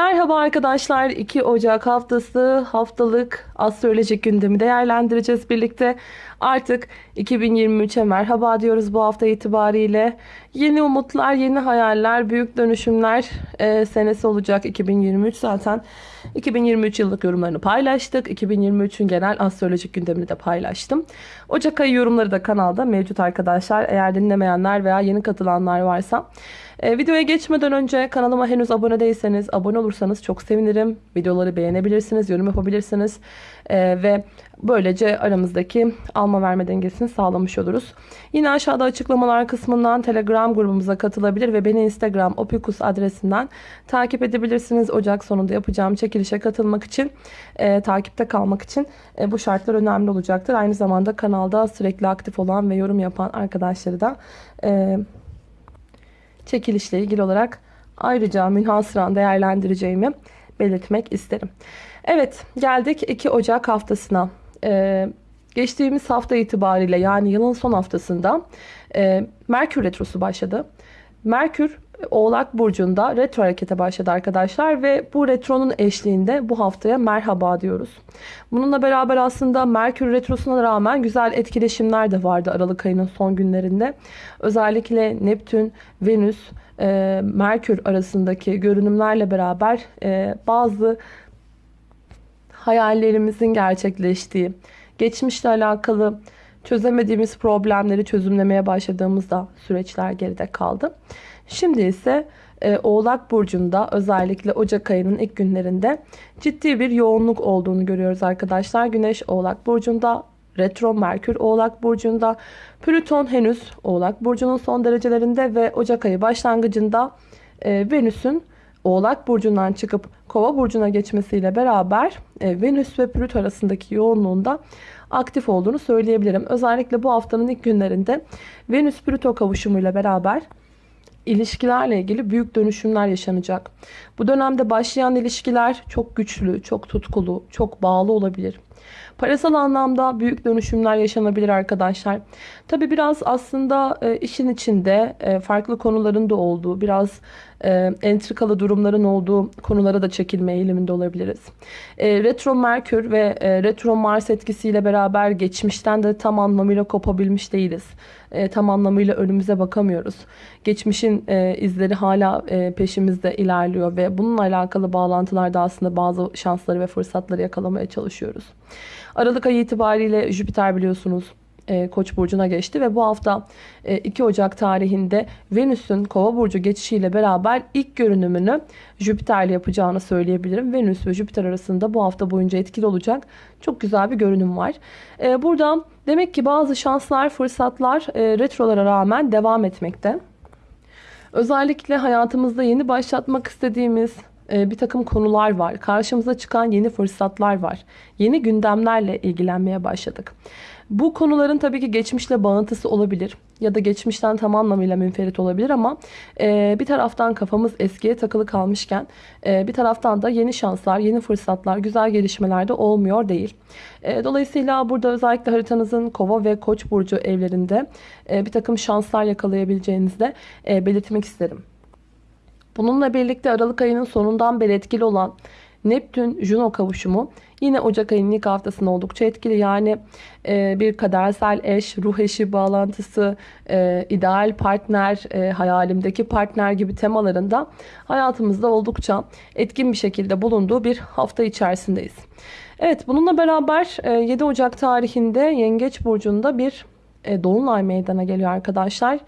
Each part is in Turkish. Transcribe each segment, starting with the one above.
Merhaba arkadaşlar. 2 Ocak haftası haftalık astrolojik gündemi değerlendireceğiz birlikte. Artık 2023'e merhaba diyoruz bu hafta itibariyle. Yeni umutlar, yeni hayaller, büyük dönüşümler e, senesi olacak 2023. Zaten 2023 yıllık yorumlarını paylaştık. 2023'ün genel astrolojik gündemini de paylaştım. Ocak ayı yorumları da kanalda mevcut arkadaşlar. Eğer dinlemeyenler veya yeni katılanlar varsa e, videoya geçmeden önce kanalıma henüz abone değilseniz abone olursanız çok sevinirim. Videoları beğenebilirsiniz, yorum yapabilirsiniz e, ve böylece aramızdaki alma verme dengesini sağlamış oluruz. Yine aşağıda açıklamalar kısmından Telegram grubumuza katılabilir ve beni Instagram opikus adresinden takip edebilirsiniz. Ocak sonunda yapacağım çekilişe katılmak için, e, takipte kalmak için e, bu şartlar önemli olacaktır. Aynı zamanda kanalda sürekli aktif olan ve yorum yapan arkadaşları da e, çekilişle ilgili olarak ayrıca münhasıran değerlendireceğimi belirtmek isterim. Evet geldik 2 Ocak haftasına. Ee, geçtiğimiz hafta itibariyle yani yılın son haftasında e, Merkür Retrosu başladı. Merkür Oğlak Burcu'nda retro harekete başladı arkadaşlar ve bu retronun eşliğinde bu haftaya merhaba diyoruz. Bununla beraber aslında Merkür Retrosu'na rağmen güzel etkileşimler de vardı Aralık ayının son günlerinde. Özellikle Neptün, Venüs, e, Merkür arasındaki görünümlerle beraber e, bazı hayallerimizin gerçekleştiği, geçmişle alakalı çözemediğimiz problemleri çözümlemeye başladığımızda süreçler geride kaldı. Şimdi ise e, Oğlak Burcu'nda özellikle Ocak ayının ilk günlerinde ciddi bir yoğunluk olduğunu görüyoruz arkadaşlar. Güneş Oğlak Burcu'nda, Retro Merkür Oğlak Burcu'nda, Plüton henüz Oğlak Burcu'nun son derecelerinde ve Ocak ayı başlangıcında e, Venüs'ün Oğlak Burcu'ndan çıkıp Kova Burcu'na geçmesiyle beraber e, Venüs ve Plüto arasındaki yoğunluğunda aktif olduğunu söyleyebilirim. Özellikle bu haftanın ilk günlerinde Venüs-Plüto kavuşumuyla beraber ilişkilerle ilgili büyük dönüşümler yaşanacak. Bu dönemde başlayan ilişkiler çok güçlü, çok tutkulu, çok bağlı olabilir. Parasal anlamda büyük dönüşümler yaşanabilir arkadaşlar. Tabi biraz aslında e, işin içinde e, farklı konuların da olduğu, biraz e, entrikalı durumların olduğu konulara da çekilme eğiliminde olabiliriz. Retro Merkür ve retro Mars etkisiyle beraber geçmişten de tam anlamıyla kopabilmiş değiliz. Tam anlamıyla önümüze bakamıyoruz. Geçmişin izleri hala peşimizde ilerliyor ve bununla alakalı bağlantılarda aslında bazı şansları ve fırsatları yakalamaya çalışıyoruz. Aralık ayı itibariyle Jüpiter biliyorsunuz e, Koç burcuna geçti ve bu hafta 2 e, Ocak tarihinde Venüs'ün Kova burcu geçişiyle beraber ilk görünümünü Jüpiter'le yapacağını söyleyebilirim. Venüs ve Jüpiter arasında bu hafta boyunca etkili olacak çok güzel bir görünüm var. E, burada demek ki bazı şanslar, fırsatlar retrolara rağmen devam etmekte. Özellikle hayatımızda yeni başlatmak istediğimiz bir takım konular var. Karşımıza çıkan yeni fırsatlar var. Yeni gündemlerle ilgilenmeye başladık. Bu konuların tabii ki geçmişle bağıntısı olabilir ya da geçmişten tam anlamıyla münferit olabilir ama e, bir taraftan kafamız eskiye takılı kalmışken e, bir taraftan da yeni şanslar, yeni fırsatlar, güzel gelişmeler de olmuyor değil. E, dolayısıyla burada özellikle haritanızın kova ve koç burcu evlerinde e, bir takım şanslar yakalayabileceğinizi de e, belirtmek isterim. Bununla birlikte Aralık ayının sonundan beri etkili olan Neptün-Juno kavuşumu yine Ocak ayının ilk haftasında oldukça etkili. Yani e, bir kadersel eş, ruh eşi bağlantısı, e, ideal partner, e, hayalimdeki partner gibi temalarında hayatımızda oldukça etkin bir şekilde bulunduğu bir hafta içerisindeyiz. Evet bununla beraber e, 7 Ocak tarihinde Yengeç Burcu'nda bir e, Dolunay meydana geliyor arkadaşlar.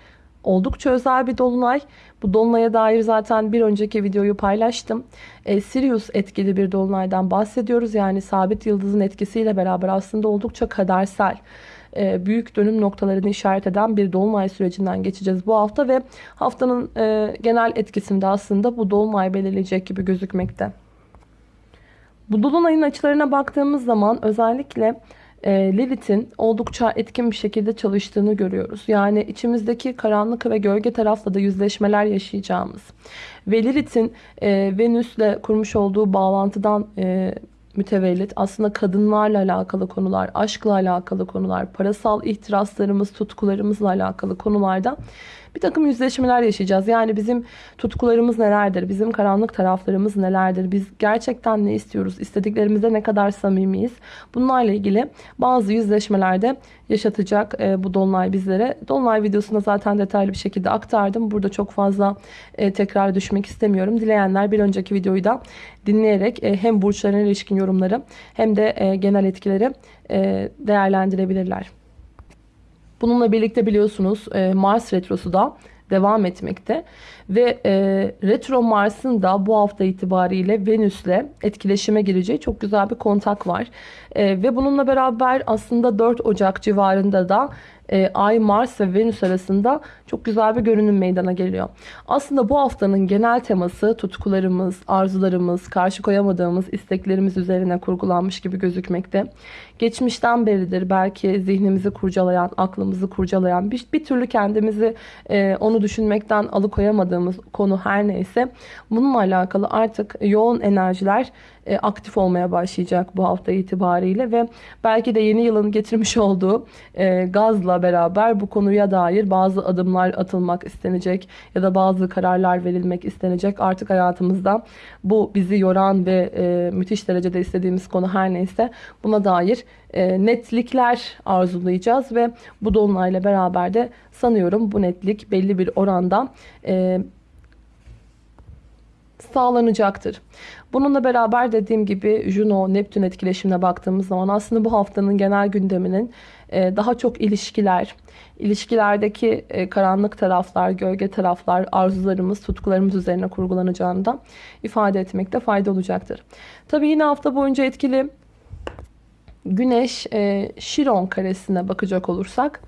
Oldukça özel bir dolunay. Bu dolunaya dair zaten bir önceki videoyu paylaştım. E, Sirius etkili bir dolunaydan bahsediyoruz. Yani sabit yıldızın etkisiyle beraber aslında oldukça kadersel e, büyük dönüm noktalarını işaret eden bir dolunay sürecinden geçeceğiz bu hafta ve haftanın e, genel etkisinde aslında bu dolunay belirleyecek gibi gözükmekte. Bu dolunayın açılarına baktığımız zaman özellikle e, Lilith'in oldukça etkin bir şekilde çalıştığını görüyoruz. Yani içimizdeki karanlık ve gölge tarafla da yüzleşmeler yaşayacağımız ve Lilith'in e, Venüs'le kurmuş olduğu bağlantıdan e, mütevellit aslında kadınlarla alakalı konular, aşkla alakalı konular, parasal ihtiraslarımız, tutkularımızla alakalı konularda bir takım yüzleşmeler yaşayacağız. Yani bizim tutkularımız nelerdir? Bizim karanlık taraflarımız nelerdir? Biz gerçekten ne istiyoruz? İstediklerimizde ne kadar samimiyiz? Bunlarla ilgili bazı yüzleşmelerde yaşatacak e, bu Dolunay bizlere. Dolunay videosunda zaten detaylı bir şekilde aktardım. Burada çok fazla e, tekrar düşmek istemiyorum. Dileyenler bir önceki videoyu da dinleyerek e, hem burçlarına ilişkin yorumları hem de e, genel etkileri e, değerlendirebilirler. Bununla birlikte biliyorsunuz e, Mars Retrosu da devam etmekte. Ve e, Retro Mars'ın da bu hafta itibariyle Venüs'le etkileşime gireceği çok güzel bir kontak var. E, ve bununla beraber aslında 4 Ocak civarında da e, Ay, Mars ve Venüs arasında çok güzel bir görünüm meydana geliyor. Aslında bu haftanın genel teması tutkularımız, arzularımız, karşı koyamadığımız isteklerimiz üzerine kurgulanmış gibi gözükmekte. Geçmişten beridir belki zihnimizi kurcalayan, aklımızı kurcalayan, bir, bir türlü kendimizi e, onu düşünmekten alıkoyamadığımız konu her neyse bununla alakalı artık yoğun enerjiler e, aktif olmaya başlayacak bu hafta itibariyle ve belki de yeni yılın getirmiş olduğu e, gazla beraber bu konuya dair bazı adımlar atılmak istenecek ya da bazı kararlar verilmek istenecek. Artık hayatımızda bu bizi yoran ve e, müthiş derecede istediğimiz konu her neyse buna dair netlikler arzulayacağız ve bu dolunayla beraber de sanıyorum bu netlik belli bir oranda sağlanacaktır. Bununla beraber dediğim gibi Juno, Neptün etkileşimine baktığımız zaman aslında bu haftanın genel gündeminin e, daha çok ilişkiler, ilişkilerdeki e, karanlık taraflar, gölge taraflar, arzularımız, tutkularımız üzerine kurgulanacağını ifade etmekte fayda olacaktır. Tabii yine hafta boyunca etkili Güneş e, Şiron karesine bakacak olursak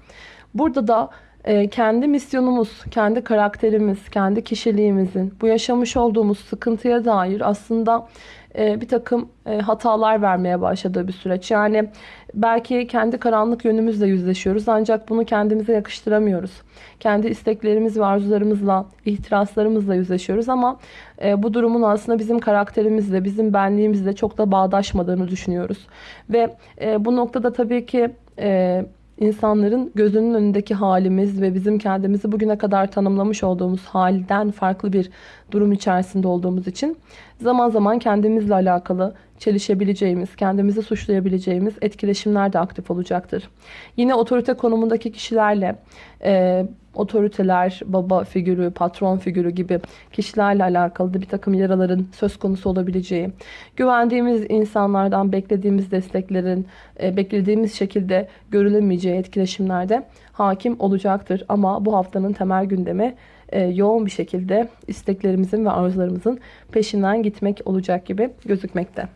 burada da ee, kendi misyonumuz, kendi karakterimiz, kendi kişiliğimizin bu yaşamış olduğumuz sıkıntıya dair aslında e, bir takım e, hatalar vermeye başladığı bir süreç. Yani belki kendi karanlık yönümüzle yüzleşiyoruz ancak bunu kendimize yakıştıramıyoruz. Kendi isteklerimiz ve arzularımızla, ihtiraslarımızla yüzleşiyoruz ama e, bu durumun aslında bizim karakterimizle, bizim benliğimizle çok da bağdaşmadığını düşünüyoruz. Ve bu noktada tabii ki insanların gözünün önündeki halimiz ve bizim kendimizi bugüne kadar tanımlamış olduğumuz halden farklı bir durum içerisinde olduğumuz için zaman zaman kendimizle alakalı çelişebileceğimiz, kendimizi suçlayabileceğimiz etkileşimler de aktif olacaktır. Yine otorite konumundaki kişilerle e, otoriteler, baba figürü, patron figürü gibi kişilerle alakalı da bir takım yaraların söz konusu olabileceği, güvendiğimiz insanlardan beklediğimiz desteklerin e, beklediğimiz şekilde görülemeyeceği etkileşimlerde hakim olacaktır. Ama bu haftanın temel gündemi yoğun bir şekilde isteklerimizin ve arzularımızın peşinden gitmek olacak gibi gözükmekte.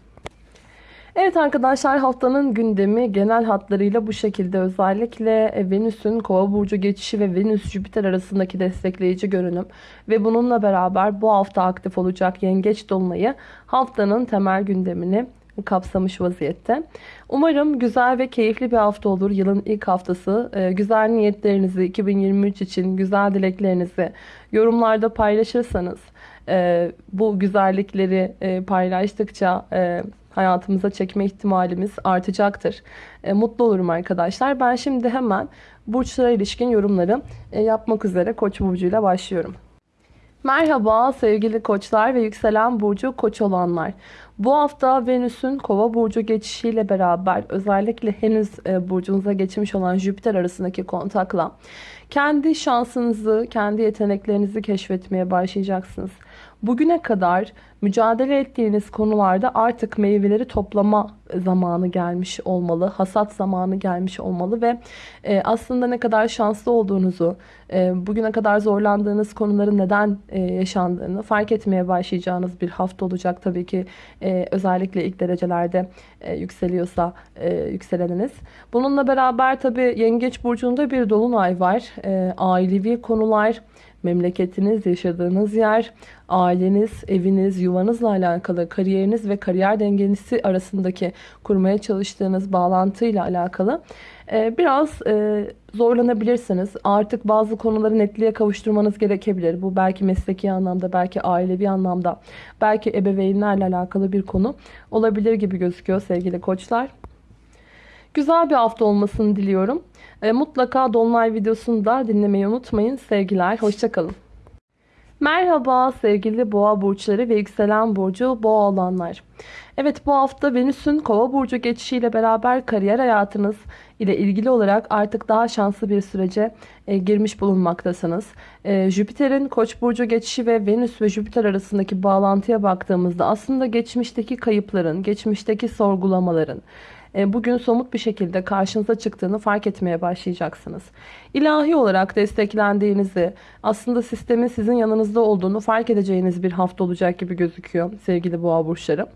Evet arkadaşlar haftanın gündemi genel hatlarıyla bu şekilde özellikle e, Venüs'ün kova burcu geçişi ve Venüs-Jüpiter arasındaki destekleyici görünüm ve bununla beraber bu hafta aktif olacak yengeç dolunayı haftanın temel gündemini kapsamış vaziyette. Umarım güzel ve keyifli bir hafta olur. Yılın ilk haftası. E, güzel niyetlerinizi 2023 için, güzel dileklerinizi yorumlarda paylaşırsanız e, bu güzellikleri paylaştıkça hayatımıza çekme ihtimalimiz artacaktır. E, mutlu olurum arkadaşlar. Ben şimdi hemen burçlara ilişkin yorumları e, yapmak üzere Koç burcuyla başlıyorum. Merhaba sevgili koçlar ve yükselen burcu koç olanlar. Bu hafta Venüs'ün kova burcu geçişiyle beraber özellikle henüz e, burcunuza geçmiş olan Jüpiter arasındaki kontakla kendi şansınızı, kendi yeteneklerinizi keşfetmeye başlayacaksınız. Bugüne kadar mücadele ettiğiniz konularda artık meyveleri toplama zamanı gelmiş olmalı. Hasat zamanı gelmiş olmalı ve e, aslında ne kadar şanslı olduğunuzu, e, bugüne kadar zorlandığınız konuların neden e, yaşandığını fark etmeye başlayacağınız bir hafta olacak. Tabii ki e, özellikle ilk derecelerde e, yükseliyorsa e, yükseleniniz. Bununla beraber tabii Yengeç Burcu'nda bir dolunay var. E, ailevi konular, memleketiniz, yaşadığınız yer, aileniz, eviniz, yuvanızla alakalı, kariyeriniz ve kariyer dengesi arasındaki kurmaya çalıştığınız bağlantıyla alakalı e, biraz e, zorlanabilirsiniz. Artık bazı konuları netliğe kavuşturmanız gerekebilir. Bu belki mesleki anlamda, belki ailevi anlamda, belki ebeveynlerle alakalı bir konu olabilir gibi gözüküyor sevgili koçlar. Güzel bir hafta olmasını diliyorum. E, mutlaka Dolunay videosunu da dinlemeyi unutmayın. Sevgiler, hoşçakalın. Merhaba sevgili boğa burçları ve yükselen burcu boğa olanlar. Evet bu hafta Venüs'ün kova burcu geçişiyle beraber kariyer hayatınız ile ilgili olarak artık daha şanslı bir sürece e, girmiş bulunmaktasınız. E, Jüpiter'in koç burcu geçişi ve Venüs ve Jüpiter arasındaki bağlantıya baktığımızda aslında geçmişteki kayıpların, geçmişteki sorgulamaların, bugün somut bir şekilde karşınıza çıktığını fark etmeye başlayacaksınız. İlahi olarak desteklendiğinizi, aslında sistemin sizin yanınızda olduğunu fark edeceğiniz bir hafta olacak gibi gözüküyor sevgili boğa burçları.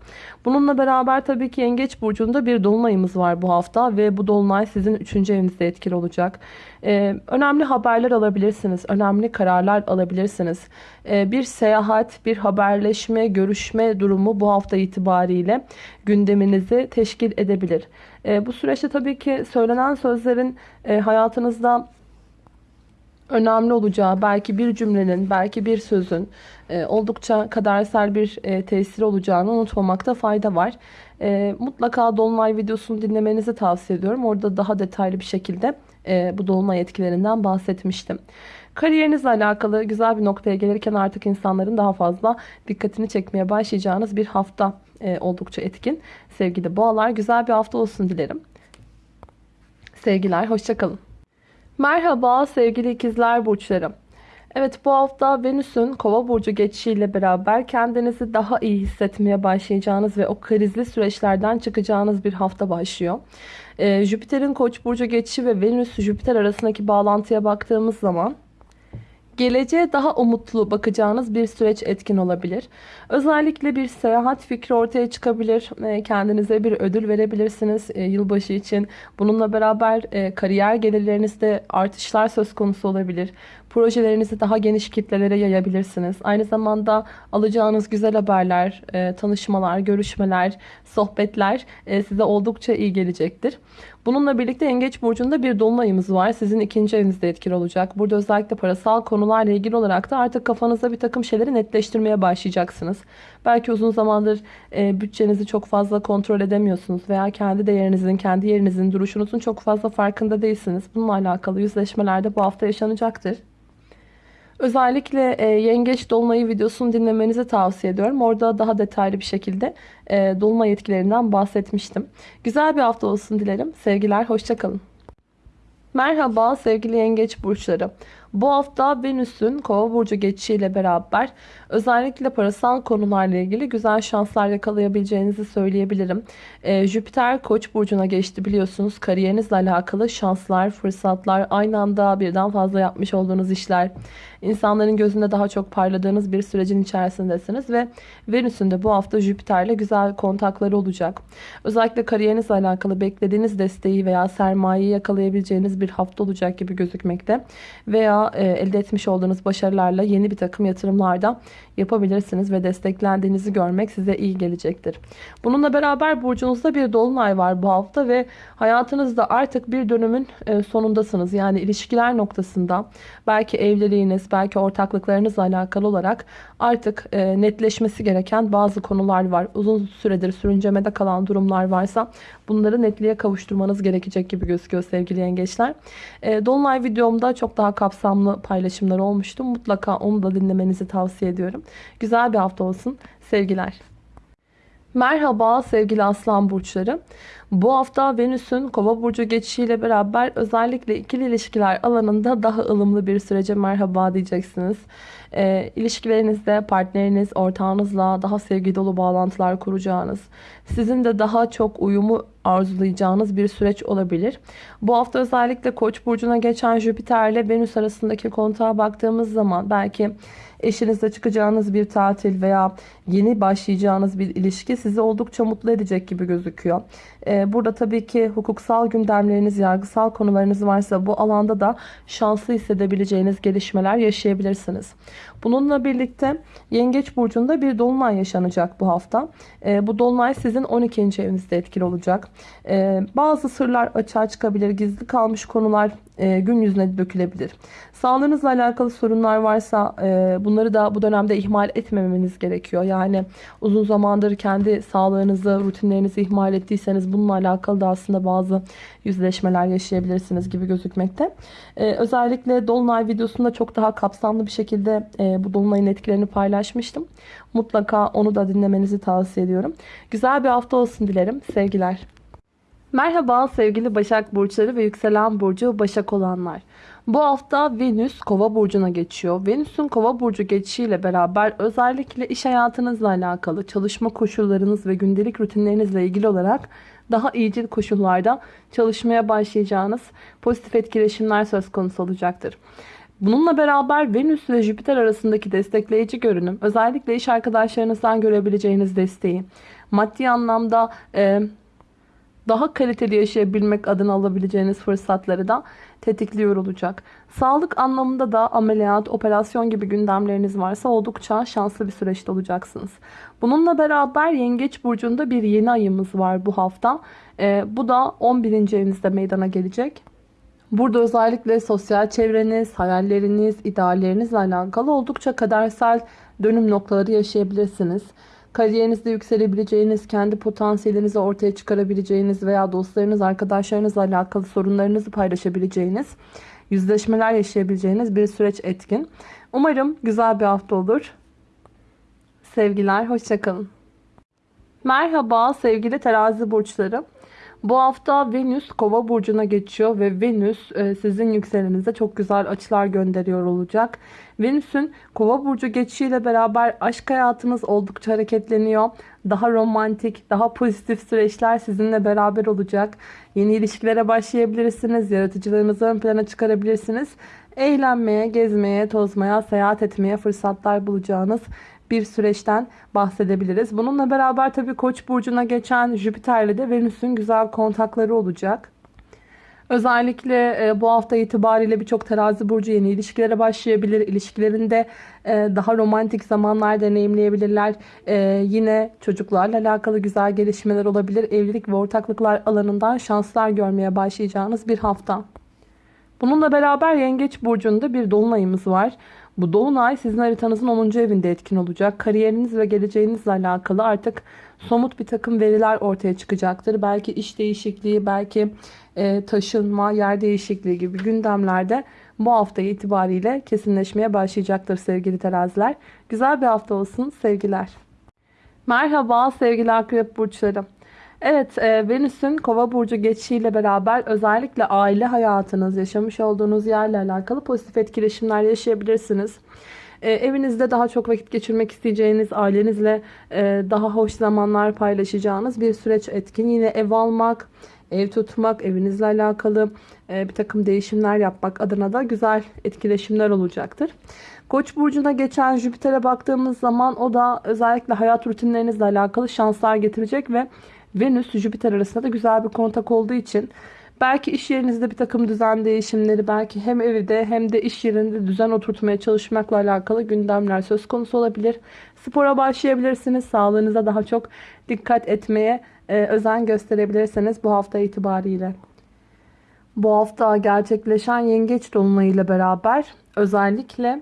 Bununla beraber tabii ki yengeç burcunda bir dolunayımız var bu hafta ve bu dolunay sizin 3. evinizde etkili olacak. Ee, önemli haberler alabilirsiniz, önemli kararlar alabilirsiniz. Ee, bir seyahat, bir haberleşme, görüşme durumu bu hafta itibariyle gündeminizi teşkil edebilir. Ee, bu süreçte tabii ki söylenen sözlerin e, hayatınızda önemli olacağı, belki bir cümlenin, belki bir sözün e, oldukça kadersel bir e, tesiri olacağını unutmamakta fayda var. E, mutlaka Dolunay videosunu dinlemenizi tavsiye ediyorum. Orada daha detaylı bir şekilde e, bu Dolunay etkilerinden bahsetmiştim. Kariyerinizle alakalı güzel bir noktaya gelirken artık insanların daha fazla dikkatini çekmeye başlayacağınız bir hafta oldukça etkin. Sevgili boğalar güzel bir hafta olsun dilerim. Sevgiler, hoşçakalın. Merhaba sevgili ikizler burçlarım. Evet bu hafta Venüs'ün kova burcu geçişiyle beraber kendinizi daha iyi hissetmeye başlayacağınız ve o krizli süreçlerden çıkacağınız bir hafta başlıyor. Ee, Jüpiter'in koç burcu geçişi ve Venüs-Jüpiter arasındaki bağlantıya baktığımız zaman Geleceğe daha umutlu bakacağınız bir süreç etkin olabilir. Özellikle bir seyahat fikri ortaya çıkabilir. Ee, kendinize bir ödül verebilirsiniz e, yılbaşı için. Bununla beraber e, kariyer gelirlerinizde artışlar söz konusu olabilir. Projelerinizi daha geniş kitlelere yayabilirsiniz. Aynı zamanda alacağınız güzel haberler, e, tanışmalar, görüşmeler, sohbetler size oldukça iyi gelecektir. Bununla birlikte Yengeç Burcu'nda bir dolunayımız var. Sizin ikinci evinizde etkili olacak. Burada özellikle parasal konularla ilgili olarak da artık kafanızda bir takım şeyleri netleştirmeye başlayacaksınız. Belki uzun zamandır e, bütçenizi çok fazla kontrol edemiyorsunuz veya kendi değerinizin, kendi yerinizin, duruşunuzun çok fazla farkında değilsiniz. Bununla alakalı yüzleşmelerde bu hafta yaşanacaktır. Özellikle e, Yengeç Dolunay'ı videosunu dinlemenizi tavsiye ediyorum. Orada daha detaylı bir şekilde e, Dolunay etkilerinden bahsetmiştim. Güzel bir hafta olsun dilerim. Sevgiler, hoşçakalın. Merhaba sevgili yengeç burçları. Bu hafta Venüs'ün kova burcu geçişiyle beraber özellikle parasal konularla ilgili güzel şanslar yakalayabileceğinizi söyleyebilirim. Ee, Jüpiter koç burcuna geçti biliyorsunuz. Kariyerinizle alakalı şanslar, fırsatlar, aynı anda birden fazla yapmış olduğunuz işler, insanların gözünde daha çok parladığınız bir sürecin içerisindesiniz ve Venüs'ün de bu hafta Jüpiter'le güzel kontakları olacak. Özellikle kariyerinizle alakalı beklediğiniz desteği veya sermayeyi yakalayabileceğiniz bir hafta olacak gibi gözükmekte. Veya elde etmiş olduğunuz başarılarla yeni bir takım yatırımlarda yapabilirsiniz ve desteklendiğinizi görmek size iyi gelecektir. Bununla beraber burcunuzda bir dolunay var bu hafta ve hayatınızda artık bir dönümün e, sonundasınız. Yani ilişkiler noktasında belki evliliğiniz, belki ortaklıklarınızla alakalı olarak artık e, netleşmesi gereken bazı konular var. Uzun süredir sürüncemede kalan durumlar varsa bunları netliğe kavuşturmanız gerekecek gibi gözüküyor sevgili yengeçler. E, dolunay videomda çok daha kapsamlı paylaşımlar olmuştu. Mutlaka onu da dinlemenizi tavsiye ediyorum. Güzel bir hafta olsun. Sevgiler. Merhaba sevgili aslan burçları. Bu hafta Venüs'ün kova burcu geçişiyle beraber özellikle ikili ilişkiler alanında daha ılımlı bir sürece merhaba diyeceksiniz. E, ilişkilerinizde partneriniz, ortağınızla daha sevgi dolu bağlantılar kuracağınız, sizin de daha çok uyumu arzulayacağınız bir süreç olabilir. Bu hafta özellikle Koç burcuna geçen Jüpiter ile Venüs arasındaki kontağa baktığımız zaman belki eşinizle çıkacağınız bir tatil veya yeni başlayacağınız bir ilişki sizi oldukça mutlu edecek gibi gözüküyor. Ee, burada tabii ki hukuksal gündemleriniz, yargısal konularınız varsa bu alanda da şanslı hissedebileceğiniz gelişmeler yaşayabilirsiniz. Bununla birlikte Yengeç Burcu'nda bir dolunay yaşanacak bu hafta. Ee, bu dolunay sizin 12. evinizde etkili olacak. Ee, bazı sırlar açığa çıkabilir, gizli kalmış konular e, gün yüzüne dökülebilir. Sağlığınızla alakalı sorunlar varsa e, bunları da bu dönemde ihmal etmemeniz gerekiyor. Yani uzun zamandır kendi sağlığınızı, rutinlerinizi ihmal ettiyseniz Bununla alakalı da aslında bazı yüzleşmeler yaşayabilirsiniz gibi gözükmekte. Ee, özellikle Dolunay videosunda çok daha kapsamlı bir şekilde e, bu Dolunay'ın etkilerini paylaşmıştım. Mutlaka onu da dinlemenizi tavsiye ediyorum. Güzel bir hafta olsun dilerim. Sevgiler. Merhaba sevgili Başak Burçları ve Yükselen Burcu Başak olanlar. Bu hafta Venüs Kova burcuna geçiyor. Venüs'ün Kova burcu geçişiyle beraber özellikle iş hayatınızla alakalı, çalışma koşullarınız ve gündelik rutinlerinizle ilgili olarak daha iyicil koşullarda çalışmaya başlayacağınız pozitif etkileşimler söz konusu olacaktır. Bununla beraber Venüs ve Jüpiter arasındaki destekleyici görünüm, özellikle iş arkadaşlarınızdan görebileceğiniz desteği, maddi anlamda e, daha kaliteli yaşayabilmek adına alabileceğiniz fırsatları da tetikliyor olacak. Sağlık anlamında da ameliyat, operasyon gibi gündemleriniz varsa oldukça şanslı bir süreçte olacaksınız. Bununla beraber Yengeç Burcu'nda bir yeni ayımız var bu hafta. Ee, bu da 11. evinizde meydana gelecek. Burada özellikle sosyal çevreniz, hayalleriniz, ideallerinizle alakalı oldukça kadersel dönüm noktaları yaşayabilirsiniz kariyerinizde yükselebileceğiniz, kendi potansiyelinizi ortaya çıkarabileceğiniz veya dostlarınız, arkadaşlarınızla alakalı sorunlarınızı paylaşabileceğiniz, yüzleşmeler yaşayabileceğiniz bir süreç etkin. Umarım güzel bir hafta olur. Sevgiler, hoşçakalın. Merhaba sevgili terazi burçları. Bu hafta Venüs kova burcuna geçiyor ve Venüs e, sizin yükselenize çok güzel açılar gönderiyor olacak. Venüs'ün kova burcu geçişiyle beraber aşk hayatınız oldukça hareketleniyor. Daha romantik, daha pozitif süreçler sizinle beraber olacak. Yeni ilişkilere başlayabilirsiniz. Yaratıcılığınızı ön plana çıkarabilirsiniz. Eğlenmeye, gezmeye, tozmaya, seyahat etmeye fırsatlar bulacağınız bir süreçten bahsedebiliriz. Bununla beraber tabii Koç burcuna geçen Jüpiter'le de Venüs'ün güzel kontakları olacak. Özellikle e, bu hafta itibariyle birçok terazi burcu yeni ilişkilere başlayabilir. İlişkilerinde e, daha romantik zamanlar deneyimleyebilirler. E, yine çocuklarla alakalı güzel gelişmeler olabilir. Evlilik ve ortaklıklar alanından şanslar görmeye başlayacağınız bir hafta. Bununla beraber Yengeç Burcu'nda bir dolunayımız var. Bu dolunay sizin haritanızın 10. evinde etkin olacak. Kariyeriniz ve geleceğinizle alakalı artık somut bir takım veriler ortaya çıkacaktır. Belki iş değişikliği, belki e, taşınma, yer değişikliği gibi gündemlerde bu hafta itibariyle kesinleşmeye başlayacaktır sevgili teraziler. Güzel bir hafta olsun sevgiler. Merhaba sevgili akrep burçları. Evet, e, Venüs'ün Kova burcu geçişiyle beraber özellikle aile hayatınız, yaşamış olduğunuz yerle alakalı pozitif etkileşimler yaşayabilirsiniz. E, evinizde daha çok vakit geçirmek isteyeceğiniz, ailenizle e, daha hoş zamanlar paylaşacağınız bir süreç etkin. Yine ev almak, ev tutmak, evinizle alakalı e, bir takım değişimler yapmak adına da güzel etkileşimler olacaktır. Koç burcuna geçen Jüpiter'e baktığımız zaman o da özellikle hayat rutinlerinizle alakalı şanslar getirecek ve Venüs Jüpiter arasında da güzel bir kontak olduğu için belki iş yerinizde bir takım düzen değişimleri belki hem evde hem de iş yerinde düzen oturtmaya çalışmakla alakalı gündemler söz konusu olabilir. Spora başlayabilirsiniz. Sağlığınıza daha çok dikkat etmeye e, özen gösterebilirsiniz bu hafta itibariyle. Bu hafta gerçekleşen yengeç dolunayıyla beraber özellikle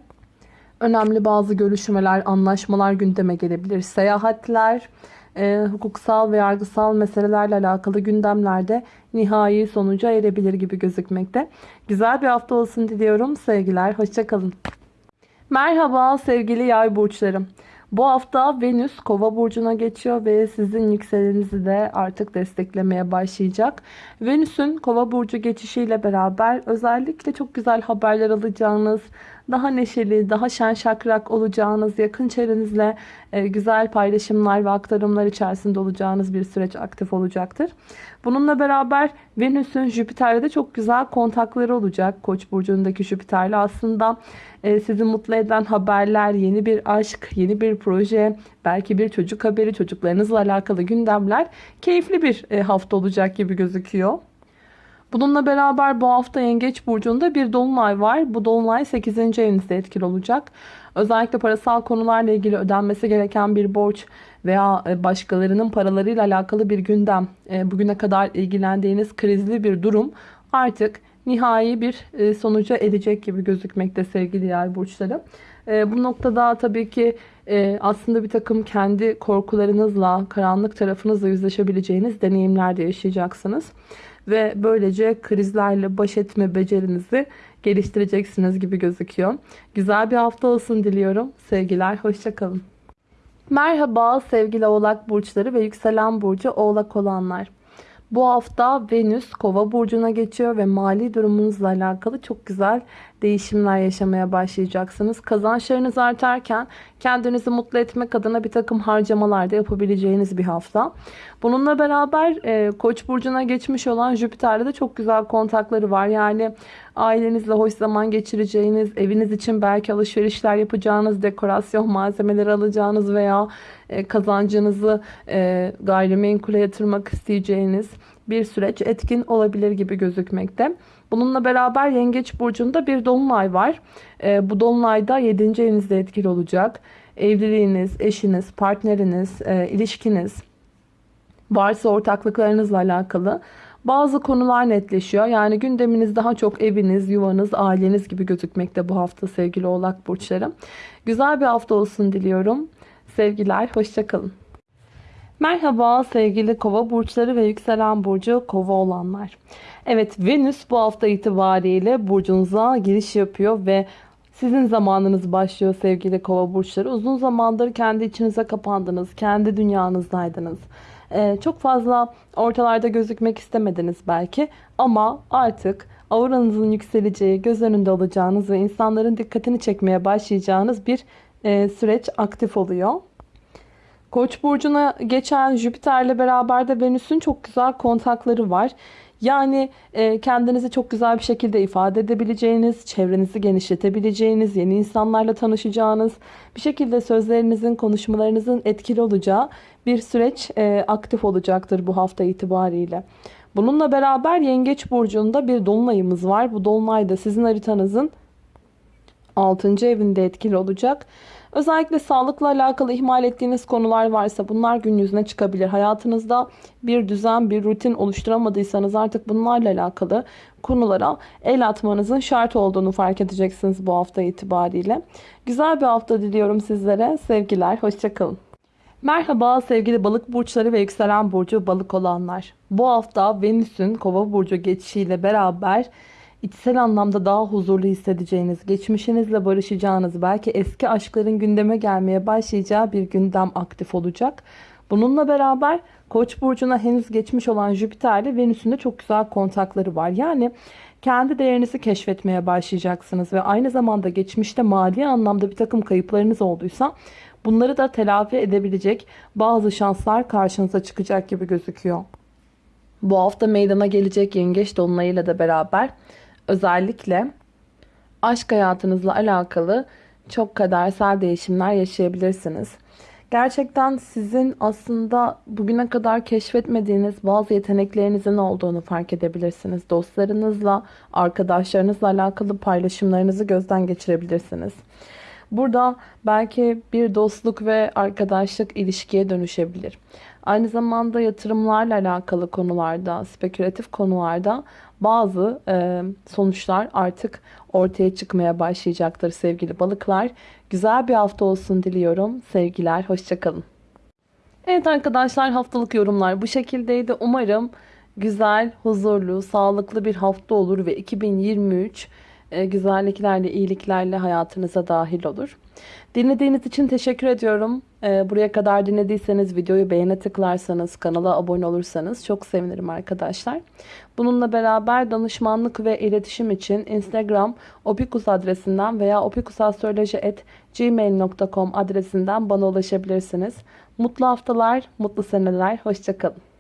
önemli bazı görüşmeler, anlaşmalar gündeme gelebilir. Seyahatler, e, hukuksal ve yargısal meselelerle alakalı gündemlerde nihai sonuca erebilir gibi gözükmekte. Güzel bir hafta olsun diliyorum. Sevgiler, hoşçakalın. Merhaba sevgili yay burçlarım. Bu hafta Venüs kova burcuna geçiyor ve sizin yükselenizi de artık desteklemeye başlayacak. Venüs'ün kova burcu geçişiyle beraber özellikle çok güzel haberler alacağınız, daha neşeli, daha şen şakrak olacağınız, yakın çevrenizle e, güzel paylaşımlar ve aktarımlar içerisinde olacağınız bir süreç aktif olacaktır. Bununla beraber Venüs'ün Jüpiter'de de çok güzel kontakları olacak. Koç burcundaki Jüpiter'le aslında e, sizi mutlu eden haberler, yeni bir aşk, yeni bir proje, belki bir çocuk haberi, çocuklarınızla alakalı gündemler keyifli bir e, hafta olacak gibi gözüküyor. Bununla beraber bu hafta Yengeç Burcu'nda bir dolunay var. Bu dolunay 8. evinizde etkili olacak. Özellikle parasal konularla ilgili ödenmesi gereken bir borç veya e, başkalarının paralarıyla alakalı bir gündem, e, bugüne kadar ilgilendiğiniz krizli bir durum artık nihai bir e, sonuca erecek gibi gözükmekte sevgili yay burçları. Bu noktada tabii ki aslında bir takım kendi korkularınızla, karanlık tarafınızla yüzleşebileceğiniz deneyimler de yaşayacaksınız. Ve böylece krizlerle baş etme becerinizi geliştireceksiniz gibi gözüküyor. Güzel bir hafta olsun diliyorum. Sevgiler, hoşçakalın. Merhaba sevgili oğlak burçları ve yükselen burcu oğlak olanlar. Bu hafta Venüs kova burcuna geçiyor ve mali durumunuzla alakalı çok güzel değişimler yaşamaya başlayacaksınız. Kazançlarınız artarken kendinizi mutlu etmek adına bir takım harcamalar da yapabileceğiniz bir hafta. Bununla beraber e, Koç burcuna geçmiş olan Jüpiter'de de çok güzel kontakları var. Yani ailenizle hoş zaman geçireceğiniz, eviniz için belki alışverişler yapacağınız, dekorasyon malzemeleri alacağınız veya e, kazancınızı e, gayrimenkule yatırmak isteyeceğiniz bir süreç etkin olabilir gibi gözükmekte. Bununla beraber Yengeç Burcu'nda bir dolunay var. E, bu dolunayda 7. evinizde etkili olacak. Evliliğiniz, eşiniz, partneriniz, e, ilişkiniz, varsa ortaklıklarınızla alakalı bazı konular netleşiyor. Yani gündeminiz daha çok eviniz, yuvanız, aileniz gibi gözükmekte bu hafta sevgili oğlak burçları. Güzel bir hafta olsun diliyorum. Sevgiler, hoşçakalın. Merhaba sevgili kova burçları ve yükselen burcu kova olanlar. Evet Venüs bu hafta itibariyle burcunuza giriş yapıyor ve sizin zamanınız başlıyor sevgili kova burçları. Uzun zamandır kendi içinize kapandınız, kendi dünyanızdaydınız. Ee, çok fazla ortalarda gözükmek istemediniz belki ama artık auranızın yükseleceği, göz önünde olacağınız ve insanların dikkatini çekmeye başlayacağınız bir e, süreç aktif oluyor. Koç burcuna geçen Jüpiter'le beraber de Venüs'ün çok güzel kontakları var. Yani e, kendinizi çok güzel bir şekilde ifade edebileceğiniz, çevrenizi genişletebileceğiniz, yeni insanlarla tanışacağınız, bir şekilde sözlerinizin, konuşmalarınızın etkili olacağı bir süreç e, aktif olacaktır bu hafta itibariyle. Bununla beraber Yengeç Burcu'nda bir dolunayımız var. Bu dolunay da sizin haritanızın 6. evinde etkili olacak. Özellikle sağlıkla alakalı ihmal ettiğiniz konular varsa bunlar gün yüzüne çıkabilir. Hayatınızda bir düzen, bir rutin oluşturamadıysanız artık bunlarla alakalı konulara el atmanızın şart olduğunu fark edeceksiniz bu hafta itibariyle. Güzel bir hafta diliyorum sizlere. Sevgiler, hoşçakalın. Merhaba sevgili balık burçları ve yükselen burcu balık olanlar. Bu hafta Venüs'ün kova burcu geçişiyle beraber içsel anlamda daha huzurlu hissedeceğiniz, geçmişinizle barışacağınız, belki eski aşkların gündeme gelmeye başlayacağı bir gündem aktif olacak. Bununla beraber Koç burcuna henüz geçmiş olan Jüpiter ile Venüs'ün de çok güzel kontakları var. Yani kendi değerinizi keşfetmeye başlayacaksınız ve aynı zamanda geçmişte mali anlamda bir takım kayıplarınız olduysa bunları da telafi edebilecek bazı şanslar karşınıza çıkacak gibi gözüküyor. Bu hafta meydana gelecek yengeç dolunayıyla da beraber özellikle aşk hayatınızla alakalı çok kadersel değişimler yaşayabilirsiniz. Gerçekten sizin aslında bugüne kadar keşfetmediğiniz bazı yeteneklerinizin olduğunu fark edebilirsiniz. Dostlarınızla, arkadaşlarınızla alakalı paylaşımlarınızı gözden geçirebilirsiniz. Burada belki bir dostluk ve arkadaşlık ilişkiye dönüşebilir. Aynı zamanda yatırımlarla alakalı konularda, spekülatif konularda bazı e, sonuçlar artık ortaya çıkmaya başlayacaktır sevgili balıklar. Güzel bir hafta olsun diliyorum. Sevgiler, hoşçakalın. Evet arkadaşlar haftalık yorumlar bu şekildeydi. Umarım güzel, huzurlu, sağlıklı bir hafta olur ve 2023 e, güzelliklerle, iyiliklerle hayatınıza dahil olur. Dinlediğiniz için teşekkür ediyorum. E, buraya kadar dinlediyseniz videoyu beğene tıklarsanız, kanala abone olursanız çok sevinirim arkadaşlar. Bununla beraber danışmanlık ve iletişim için Instagram opikus adresinden veya opikusastroloji.gmail.com adresinden bana ulaşabilirsiniz. Mutlu haftalar, mutlu seneler, hoşçakalın.